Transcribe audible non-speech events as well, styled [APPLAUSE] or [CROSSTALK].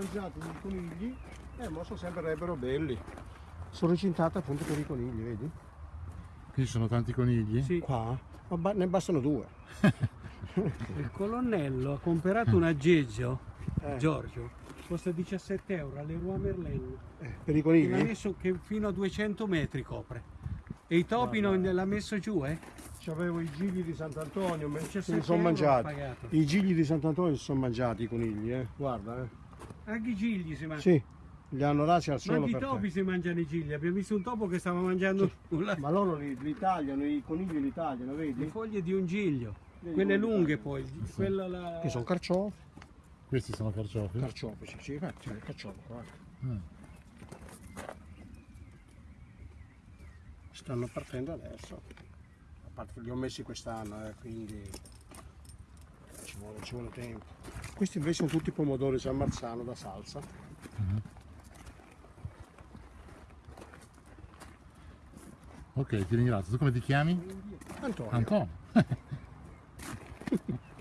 mangiato i conigli e mo sono sembrerebbero belli. Sono recintate appunto per i conigli, vedi? Qui ci sono tanti conigli? Sì, Qua ma ba- ne bastano due. [LAUGHS] il colonnello ha comprato un aggeggio, Eh, Giorgio, costa 17 euro alle Rua Merlin. eh, per i L'ha conigli? messo che fino a 200 metri copre. E i topi non l'ha messo giù, eh? C'avevo i gigli di Sant'Antonio, me- se 17 li sono mangiati. I gigli di Sant'Antonio si sono mangiati i conigli, eh. Guarda, eh. Anche i gigli si mangiano. Sì, li hanno rasi al Ma suolo anche i topi si mangiano i gigli. Abbiamo visto un topo che stava mangiando la- Ma loro li, li tagliano, i conigli li tagliano, le vedi? foglie di un giglio. Vedi Quelle lunghe poi. Quella la... Che sono carciofi. Questi sono carciofi? Carciofi, sì, sì, infatti, il carciofo, guarda. Mm. Stanno partendo adesso. A parte che li ho messi quest'anno, eh, quindi ci vuole, ci vuole tempo. Questi invece sono tutti pomodori San Marzano da salsa. Ok, ti ringrazio. Tu come ti chiami? Antonio. Antonio. [LAUGHS]